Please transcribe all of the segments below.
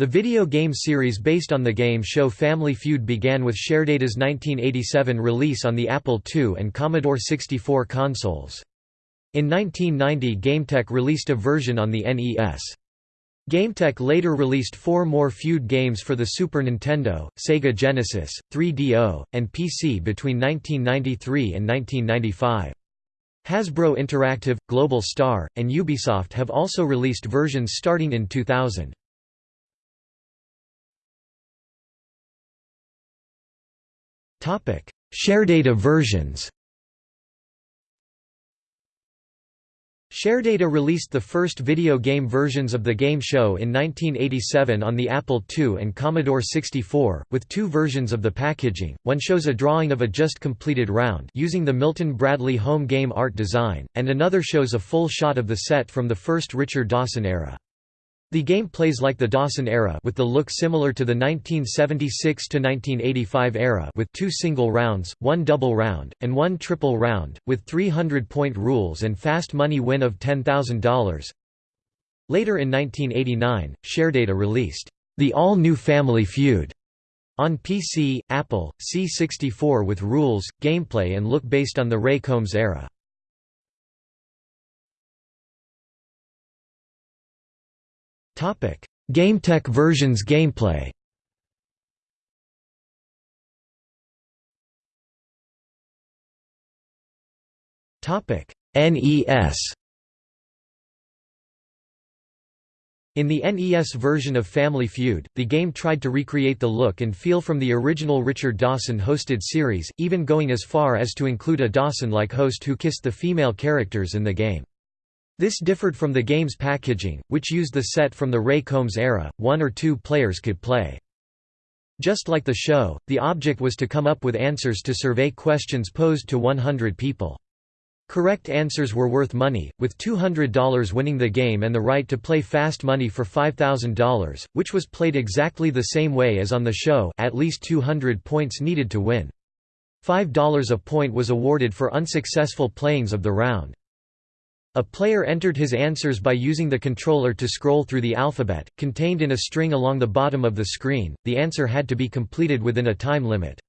The video game series based on the game show Family Feud began with Sharedata's 1987 release on the Apple II and Commodore 64 consoles. In 1990 GameTek released a version on the NES. GameTek later released four more Feud games for the Super Nintendo, Sega Genesis, 3DO, and PC between 1993 and 1995. Hasbro Interactive, Global Star, and Ubisoft have also released versions starting in 2000. Sharedata versions. Sharedata released the first video game versions of the game show in 1987 on the Apple II and Commodore 64, with two versions of the packaging, one shows a drawing of a just completed round using the Milton Bradley home game art design, and another shows a full shot of the set from the first Richard Dawson era. The game plays like the Dawson era with the look similar to the 1976–1985 era with two single rounds, one double round, and one triple round, with 300-point rules and fast money win of $10,000. Later in 1989, Sharedata released, "...the all-new Family Feud", on PC, Apple, C64 with rules, gameplay and look based on the Ray Combs era. GameTek versions gameplay. NES In the NES version of Family Feud, the game tried to recreate the look and feel from the original Richard Dawson-hosted series, even going as far as to include a Dawson-like host who kissed the female characters in the game. This differed from the game's packaging, which used the set from the Ray Combs era, one or two players could play. Just like the show, the object was to come up with answers to survey questions posed to 100 people. Correct answers were worth money, with $200 winning the game and the right to play fast money for $5,000, which was played exactly the same way as on the show at least 200 points needed to win. $5 a point was awarded for unsuccessful playings of the round. A player entered his answers by using the controller to scroll through the alphabet, contained in a string along the bottom of the screen, the answer had to be completed within a time limit.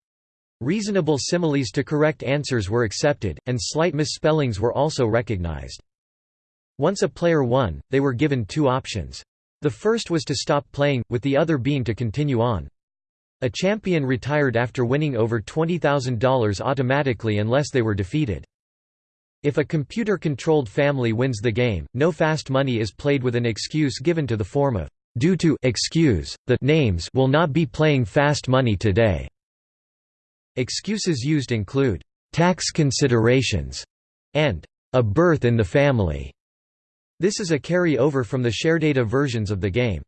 Reasonable similes to correct answers were accepted, and slight misspellings were also recognized. Once a player won, they were given two options. The first was to stop playing, with the other being to continue on. A champion retired after winning over $20,000 automatically unless they were defeated. If a computer-controlled family wins the game, no fast money is played with an excuse given to the form of due to excuse, the names will not be playing fast money today. Excuses used include tax considerations and a birth in the family. This is a carry-over from the Sharedata versions of the game.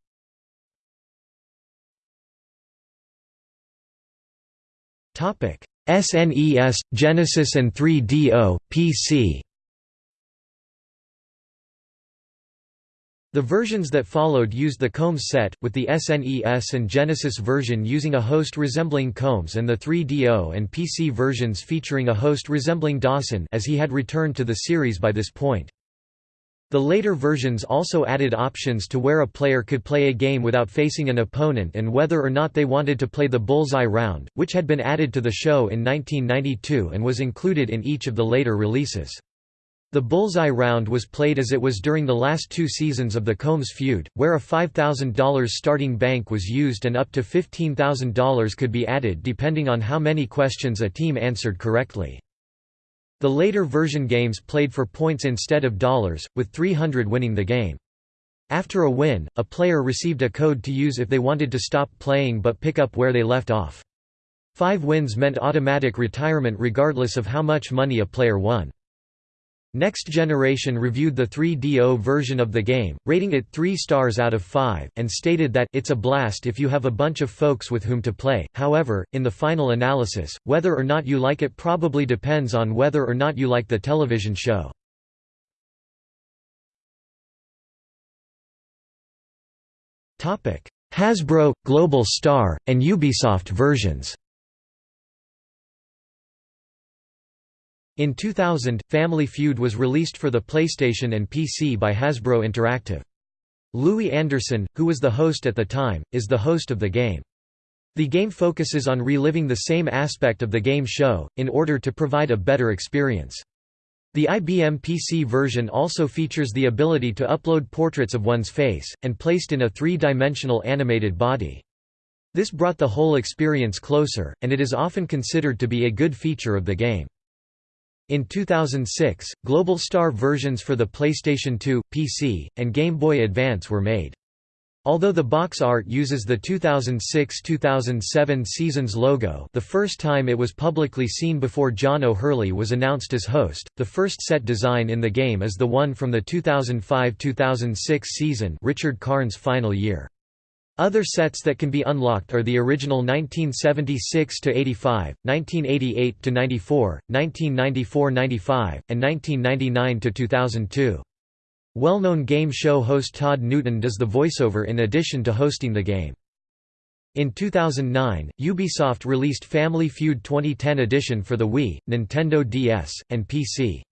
Topic: SNES, Genesis and 3DO, PC The versions that followed used the Combs set, with the SNES and Genesis version using a host resembling Combs and the 3DO and PC versions featuring a host resembling Dawson as he had returned to the series by this point. The later versions also added options to where a player could play a game without facing an opponent and whether or not they wanted to play the bullseye round, which had been added to the show in 1992 and was included in each of the later releases. The bullseye round was played as it was during the last two seasons of the Combs feud, where a $5,000 starting bank was used and up to $15,000 could be added depending on how many questions a team answered correctly. The later version games played for points instead of dollars, with 300 winning the game. After a win, a player received a code to use if they wanted to stop playing but pick up where they left off. Five wins meant automatic retirement regardless of how much money a player won. Next Generation reviewed the 3DO version of the game, rating it 3 stars out of 5, and stated that it's a blast if you have a bunch of folks with whom to play. However, in the final analysis, whether or not you like it probably depends on whether or not you like the television show. Hasbro, Global Star, and Ubisoft versions In 2000, Family Feud was released for the PlayStation and PC by Hasbro Interactive. Louie Anderson, who was the host at the time, is the host of the game. The game focuses on reliving the same aspect of the game show, in order to provide a better experience. The IBM PC version also features the ability to upload portraits of one's face, and placed in a three-dimensional animated body. This brought the whole experience closer, and it is often considered to be a good feature of the game. In 2006, Global Star versions for the PlayStation 2, PC, and Game Boy Advance were made. Although the box art uses the 2006–2007 season's logo the first time it was publicly seen before John O'Hurley was announced as host, the first set design in the game is the one from the 2005–2006 season Richard Karn's final year. Other sets that can be unlocked are the original 1976–85, 1988–94, 1994–95, and 1999–2002. Well-known game show host Todd Newton does the voiceover in addition to hosting the game. In 2009, Ubisoft released Family Feud 2010 edition for the Wii, Nintendo DS, and PC.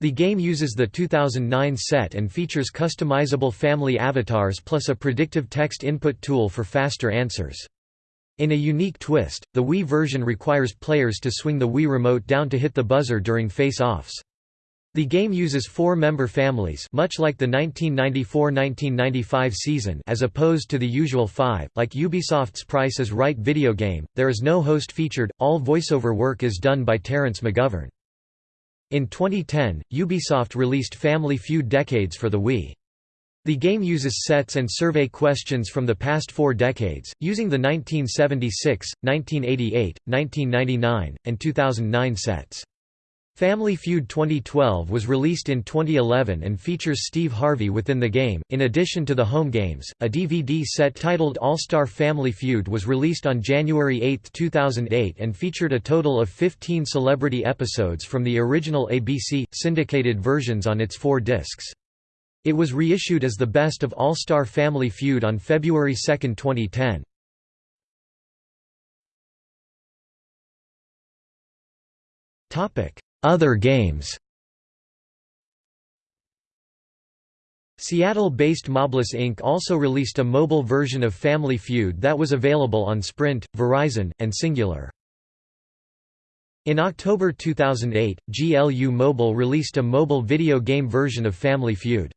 The game uses the 2009 set and features customizable family avatars plus a predictive text input tool for faster answers. In a unique twist, the Wii version requires players to swing the Wii remote down to hit the buzzer during face-offs. The game uses four-member families much like the 1994–1995 season as opposed to the usual five, like Ubisoft's Price is Right video game, there is no host featured, all voiceover work is done by Terence McGovern. In 2010, Ubisoft released Family Feud Decades for the Wii. The game uses sets and survey questions from the past four decades, using the 1976, 1988, 1999, and 2009 sets. Family Feud 2012 was released in 2011 and features Steve Harvey within the game. In addition to the home games, a DVD set titled All Star Family Feud was released on January 8, 2008 and featured a total of 15 celebrity episodes from the original ABC, syndicated versions on its four discs. It was reissued as the best of All Star Family Feud on February 2, 2010. Topic other games Seattle-based Mobliss Inc. also released a mobile version of Family Feud that was available on Sprint, Verizon, and Cingular. In October 2008, GLU Mobile released a mobile video game version of Family Feud.